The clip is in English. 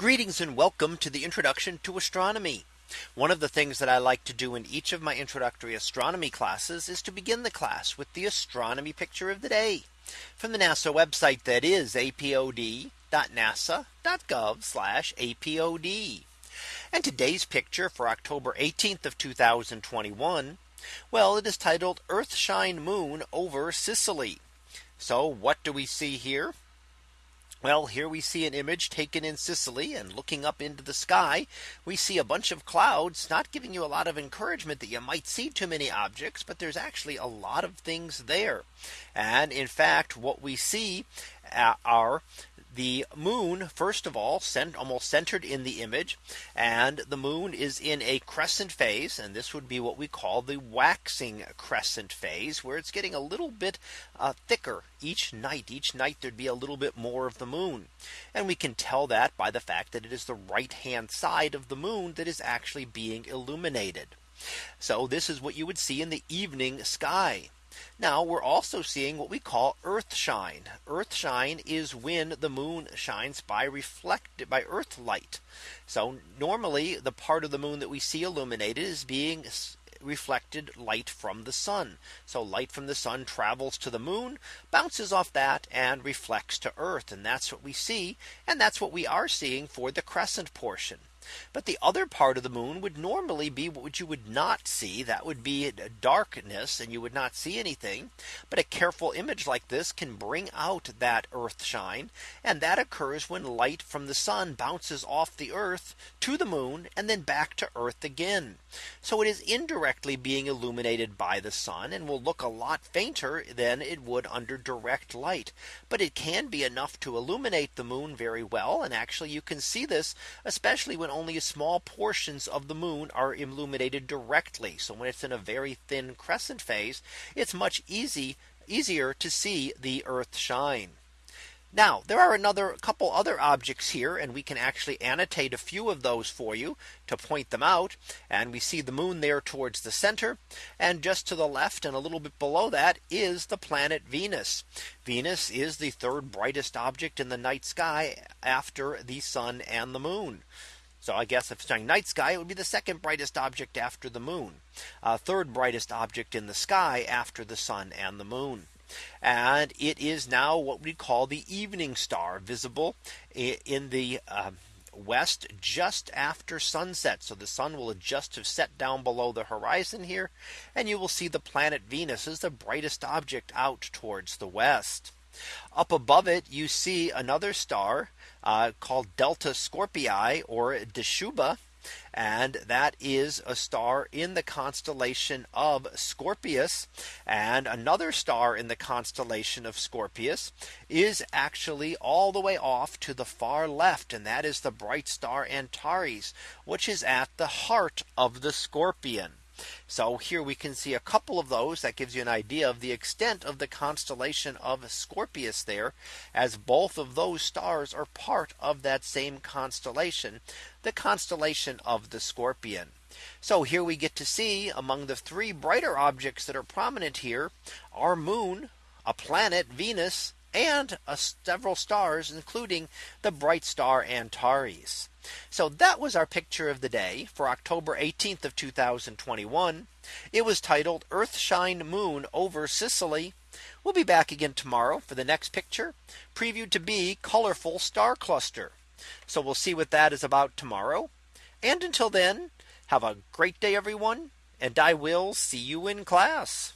Greetings and welcome to the introduction to astronomy. One of the things that I like to do in each of my introductory astronomy classes is to begin the class with the astronomy picture of the day from the NASA website that is apod.nasa.gov apod. And today's picture for October 18th of 2021. Well, it is titled Earthshine Moon over Sicily. So what do we see here? Well, here we see an image taken in Sicily and looking up into the sky, we see a bunch of clouds not giving you a lot of encouragement that you might see too many objects, but there's actually a lot of things there. And in fact, what we see uh, are the moon first of all sent almost centered in the image and the moon is in a crescent phase and this would be what we call the waxing crescent phase where it's getting a little bit uh, thicker each night. Each night there'd be a little bit more of the moon. And we can tell that by the fact that it is the right hand side of the moon that is actually being illuminated. So this is what you would see in the evening sky now we're also seeing what we call earth shine. Earth shine is when the moon shines by reflected by earth light. So normally the part of the moon that we see illuminated is being reflected light from the sun. So light from the sun travels to the moon, bounces off that and reflects to Earth. And that's what we see. And that's what we are seeing for the crescent portion. But the other part of the moon would normally be what you would not see. That would be darkness and you would not see anything. But a careful image like this can bring out that earth shine. And that occurs when light from the sun bounces off the earth to the moon and then back to earth again. So it is indirectly being illuminated by the sun and will look a lot fainter than it would under direct light. But it can be enough to illuminate the moon very well. And actually you can see this especially when only small portions of the moon are illuminated directly. So when it's in a very thin crescent phase, it's much easy easier to see the earth shine. Now there are another couple other objects here and we can actually annotate a few of those for you to point them out. And we see the moon there towards the center. And just to the left and a little bit below that is the planet Venus. Venus is the third brightest object in the night sky after the sun and the moon. So I guess if it's saying night sky, it would be the second brightest object after the moon. Uh, third brightest object in the sky after the sun and the moon. And it is now what we call the evening star visible in the uh, west just after sunset. So the sun will just have set down below the horizon here. And you will see the planet Venus is the brightest object out towards the west. Up above it, you see another star uh, called Delta Scorpii or Dschubba. And that is a star in the constellation of Scorpius. And another star in the constellation of Scorpius is actually all the way off to the far left. And that is the bright star Antares, which is at the heart of the scorpion. So here we can see a couple of those that gives you an idea of the extent of the constellation of Scorpius there as both of those stars are part of that same constellation the constellation of the Scorpion. So here we get to see among the three brighter objects that are prominent here our moon, a planet Venus, and uh, several stars, including the bright star Antares. So that was our picture of the day for October 18th of 2021. It was titled Earthshine Moon over Sicily. We'll be back again tomorrow for the next picture previewed to be colorful star cluster. So we'll see what that is about tomorrow. And until then, have a great day, everyone. And I will see you in class.